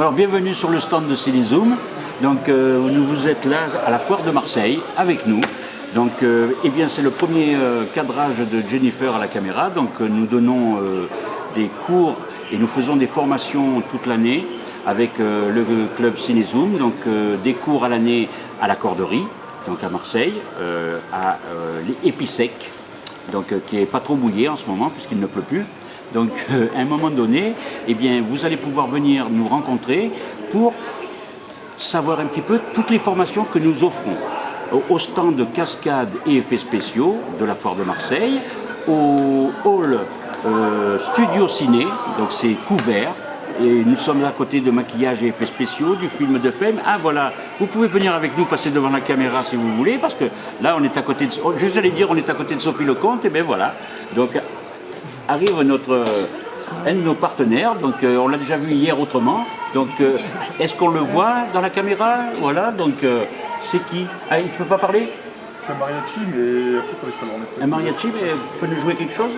Alors bienvenue sur le stand de Cinezoom. Donc euh, vous êtes là à la foire de Marseille avec nous. Donc euh, eh bien c'est le premier euh, cadrage de Jennifer à la caméra. Donc nous donnons des cours et nous faisons des formations toute l'année avec le club Cinezoom. Donc des cours à l'année à la Corderie, donc à Marseille, à l'Épissec, donc qui est pas trop mouillé en ce moment puisqu'il ne pleut plus. Donc, à un moment donné, eh bien, vous allez pouvoir venir nous rencontrer pour savoir un petit peu toutes les formations que nous offrons au stand de cascade et effets spéciaux de la Foire de Marseille, au hall euh, Studio Ciné, donc c'est couvert, et nous sommes à côté de maquillage et effets spéciaux, du film de femme. Ah voilà, vous pouvez venir avec nous, passer devant la caméra si vous voulez, parce que là on est à côté de... Juste allez dire, on est à côté de Sophie Lecomte, et bien voilà. Arrive notre, un de nos partenaires, donc euh, on l'a déjà vu hier autrement, donc euh, est-ce qu'on le voit dans la caméra? Voilà, donc euh, c'est qui? Ah, tu peux pas parler? C'est un mariachi, mais après il faudrait que je te le remette. Un mariachi, mais peut nous jouer quelque chose?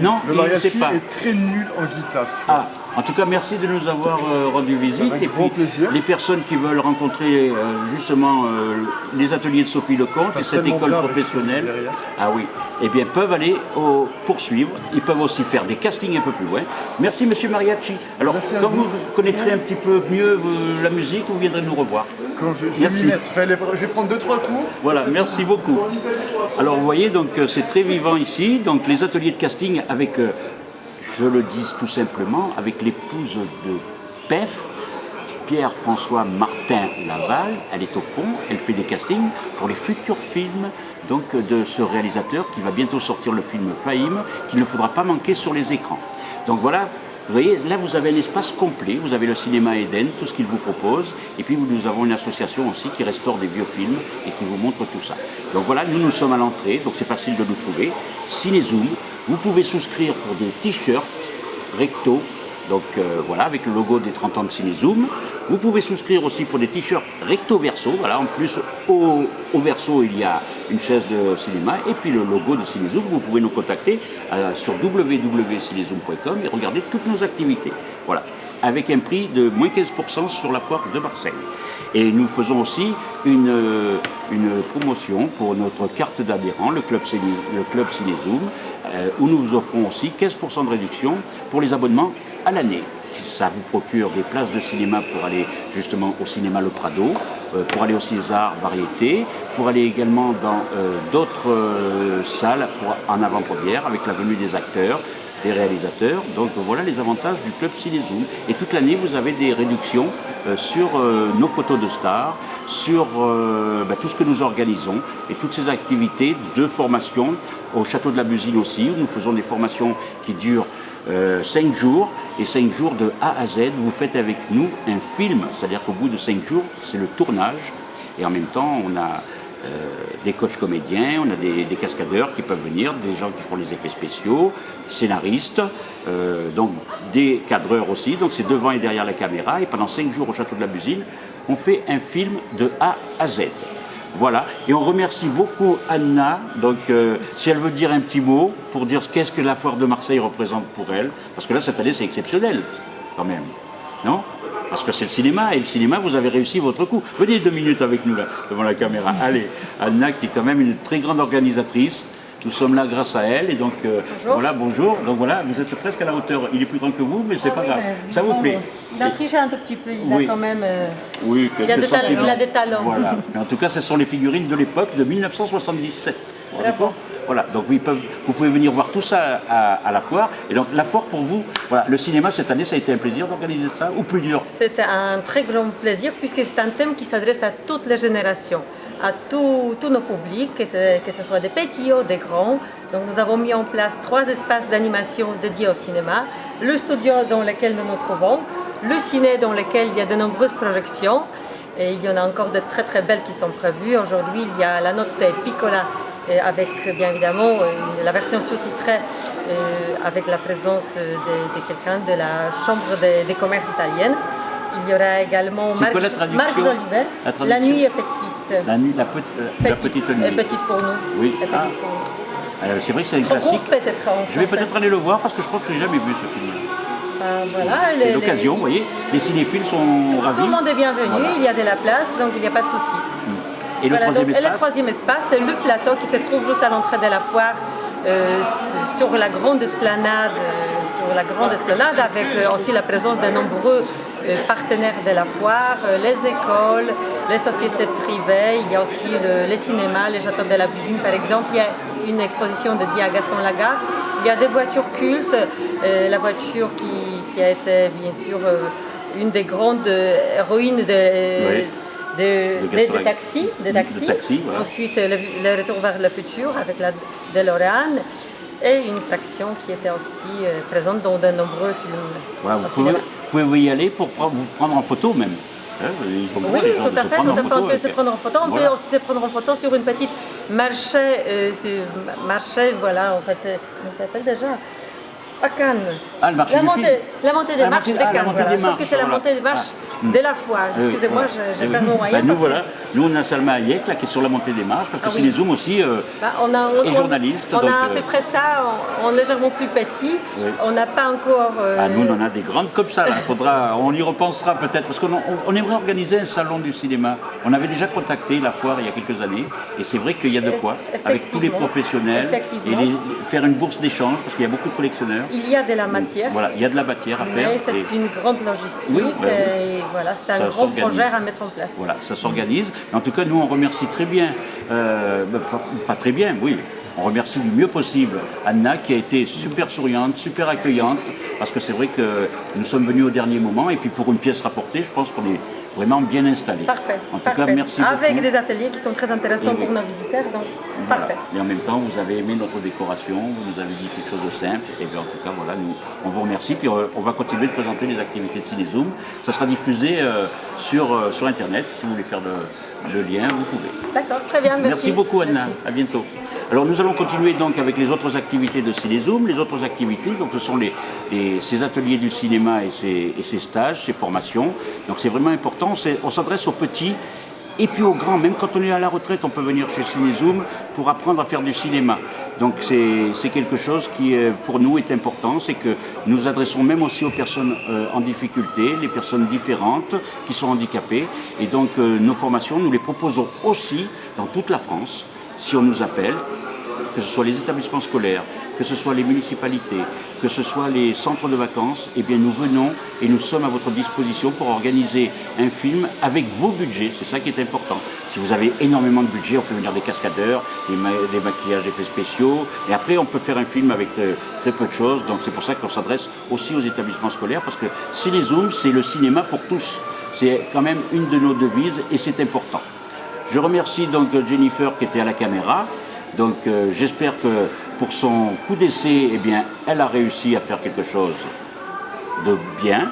Non, le mariachi est très nul en guitare. Ah, en tout cas, merci de nous avoir euh, rendu visite. et puis, plaisir. les personnes qui veulent rencontrer euh, justement euh, les ateliers de Sophie Lecomte et cette école professionnelle, ah oui, eh bien, peuvent aller au, poursuivre. Ils peuvent aussi faire des castings un peu plus loin. Merci, Monsieur Mariachi. Alors, quand vous. connaîtrez un petit peu mieux la musique, vous viendrez nous revoir. Quand je, merci. Je vais prendre deux trois cours. Voilà, merci beaucoup. Alors, vous voyez, donc c'est très vivant ici. Donc, les ateliers de casting avec je le dis tout simplement, avec l'épouse de PEF, Pierre-François Martin Laval, elle est au fond, elle fait des castings pour les futurs films donc, de ce réalisateur qui va bientôt sortir le film Fahim, qu'il ne faudra pas manquer sur les écrans. Donc voilà, vous voyez, là vous avez un espace complet, vous avez le cinéma Eden, tout ce qu'il vous propose, et puis nous avons une association aussi qui restaure des vieux films et qui vous montre tout ça. Donc voilà, nous nous sommes à l'entrée, donc c'est facile de nous trouver. Cinézoom, vous pouvez souscrire pour des t-shirts recto, donc euh, voilà, avec le logo des 30 ans de Cinezoom. Vous pouvez souscrire aussi pour des t-shirts recto verso. Voilà, en plus, au, verso, il y a une chaise de cinéma et puis le logo de Cinezoom. Vous pouvez nous contacter euh, sur www.cinezoom.com et regarder toutes nos activités. Voilà, avec un prix de moins 15% sur la foire de Marseille. Et nous faisons aussi une, euh, une promotion pour notre carte d'adhérent, le Club, Cinézoom, euh, où nous vous offrons aussi 15% de réduction pour les abonnements à l'année. Ça vous procure des places de cinéma pour aller justement au cinéma Le Prado, euh, pour aller au César Variété, pour aller également dans d'autres salles pour, en avant-première avec la venue des acteurs, des réalisateurs. Donc voilà les avantages du Club Cinézoom. Et toute l'année, vous avez des réductions euh, sur euh, nos photos de stars, sur euh, bah, tout ce que nous organisons et toutes ces activités de formation au Château de la Busine aussi, où nous faisons des formations qui durent 5 jours et 5 jours de A à Z. Vous faites avec nous un film, c'est-à-dire qu'au bout de 5 jours, c'est le tournage et en même temps, on a euh, des coachs comédiens, on a des, cascadeurs qui peuvent venir, des gens qui font les effets spéciaux, scénaristes, euh, donc des cadreurs aussi. Donc c'est devant et derrière la caméra. Et pendant cinq jours au Château de la Busine, on fait un film de A à Z. Voilà, et on remercie beaucoup Anna, donc euh, si elle veut dire un petit mot pour dire qu'est-ce que la foire de Marseille représente pour elle, parce que là cette année c'est exceptionnel quand même, non? Parce que c'est le cinéma, et le cinéma, vous avez réussi votre coup. Venez deux minutes avec nous là, devant la caméra. Allez, Anna, qui est quand même une très grande organisatrice. Nous sommes là grâce à elle, et donc euh, voilà, bonjour. Donc voilà, vous êtes presque à la hauteur. Il est plus grand que vous, mais c'est ah pas grave. Ça vous plaît Il a triché un tout petit peu, il a quand même. Euh, oui, il, a il a des talents. Voilà. en tout cas, ce sont les figurines de l'époque de 1977. D'accord voilà, donc vous pouvez venir voir tout ça à, la foire. Et donc la foire pour vous, voilà, le cinéma cette année, ça a été un plaisir d'organiser ça ou plus dur C'était un très grand plaisir puisque c'est un thème qui s'adresse à toutes les générations, à tous nos publics, que ce, que ce soit des petits ou des grands. Donc nous avons mis en place trois espaces d'animation dédiés au cinéma, le studio dans lequel nous nous trouvons, le ciné dans lequel il y a de nombreuses projections, et il y en a encore de très très belles qui sont prévues. Aujourd'hui, il y a la note Piccola avec bien évidemment euh, la version sous-titrée euh, avec la présence de, quelqu'un de la Chambre des, commerces italienne. Il y aura également Marc, Jolivet, La nuit est petite. La, nuit, la, petite, nuit. Est petite pour nous. Oui. Ah. C'est vrai que c'est un classique. Je vais peut-être aller le voir parce que je crois que je n'ai jamais vu ce film. Euh, voilà, c'est l'occasion, vous voyez, les cinéphiles sont tout, ravis. Tout le monde est bienvenu, il y a de la place, donc il n'y a pas de souci. Et, le troisième espace et le troisième espace, c'est le plateau qui se trouve juste à l'entrée de la foire, euh, sur la grande esplanade, euh, sur la grande esplanade avec euh, aussi la présence de nombreux partenaires de la foire, les écoles, les sociétés privées, il y a aussi le, les cinémas, les châteaux de la Buzine par exemple, il y a une exposition dédiée à Gaston Lagarde, il y a des voitures cultes, la voiture qui, a été bien sûr une des grandes héroïnes de des, taxis, des taxis. Ensuite, le, retour vers le futur avec la DeLorean et une traction qui était aussi euh, présente dans de nombreux films. vous, pouvez, y aller pour vous prendre en photo même. Hein, oui, tout à fait, tout à fait. On peut se prendre en photo. On peut aussi se prendre en photo sur une petite marché, euh, marché, voilà, en fait, euh, comment ça s'appelle déjà? À Cannes. Ah, le marché la, montée, la montée des marches de Cannes. Voilà. Sauf que c'est la montée des marches ah. de la foire. Excusez-moi, j'ai perdu mon moyen. Ben, nous, voilà. Nous, on a Salma Hayek là, qui est sur la montée des marches, parce que ah, c'est les Zooms aussi euh, bah, on a, on, et. On, a à peu euh, près ça, en, légèrement plus petit. On n'a pas encore... Euh... Ah, nous, on en a des grandes comme ça. Là. Faudra, on y repensera peut-être, parce qu'on on, aimerait organiser un salon du cinéma. On avait déjà contacté la foire il y a quelques années, et c'est vrai qu'il y a de quoi, avec tous les professionnels, et faire une bourse d'échange, parce qu'il y a beaucoup de collectionneurs. Il y a de la matière. Voilà, il y a de la matière à faire. Mais c'est une grande logistique ben et voilà, c'est un grand projet à mettre en place. Voilà, ça s'organise. En tout cas, nous, on remercie très bien, euh, ben, pas, très bien, oui, on remercie du mieux possible Anna qui a été super souriante, super accueillante, parce que c'est vrai que nous sommes venus au dernier moment et puis pour une pièce rapportée, je pense qu'on est vraiment bien installé. Parfait. En tout cas, merci Avec des ateliers qui sont très intéressants pour nos visiteurs, donc parfait. Et en même temps, vous avez aimé notre décoration, vous nous avez dit quelque chose de simple, et bien en tout cas, voilà, nous, on vous remercie, puis euh, on va continuer de présenter les activités de CinéZoom. Ça sera diffusé euh, sur, euh, sur Internet, si vous voulez faire le, lien, vous pouvez. D'accord, très bien, merci. Merci beaucoup Anna, à bientôt. Alors nous allons continuer donc avec les autres activités de CinéZoom. Les autres activités, donc ce sont les, ces ateliers du cinéma et ces, et ces stages, ces formations. Donc c'est vraiment important, on s'adresse aux petits et puis aux grands. Même quand on est à la retraite, on peut venir chez CinéZoom pour apprendre à faire du cinéma. Donc c'est quelque chose qui pour nous est important, c'est que nous adressons même aussi aux personnes euh, en difficulté, les personnes différentes qui sont handicapées. Et donc euh, nos formations, nous les proposons aussi dans toute la France si on nous appelle, que ce soit les établissements scolaires, que ce soit les municipalités, que ce soit les centres de vacances, eh bien nous venons et nous sommes à votre disposition pour organiser un film avec vos budgets, c'est ça qui est important. Si vous avez énormément de budget, on fait venir des cascadeurs, des, maquillages d'effets spéciaux, et après on peut faire un film avec euh, très peu de choses, donc c'est pour ça qu'on s'adresse aussi aux établissements scolaires, parce que Zooms, c'est le cinéma pour tous. C'est quand même une de nos devises et c'est important. Je remercie donc Jennifer qui était à la caméra. Donc euh, j'espère que pour son coup d'essai, eh elle a réussi à faire quelque chose de bien.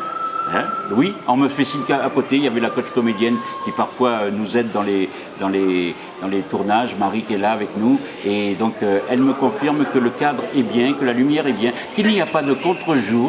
Hein. oui, on me fait signe à côté, il y avait la coach comédienne qui parfois euh, nous aide dans les tournages, Marie qui est là avec nous, et donc euh, elle me confirme que le cadre est bien, que la lumière est bien, qu'il n'y a pas de contre-jour,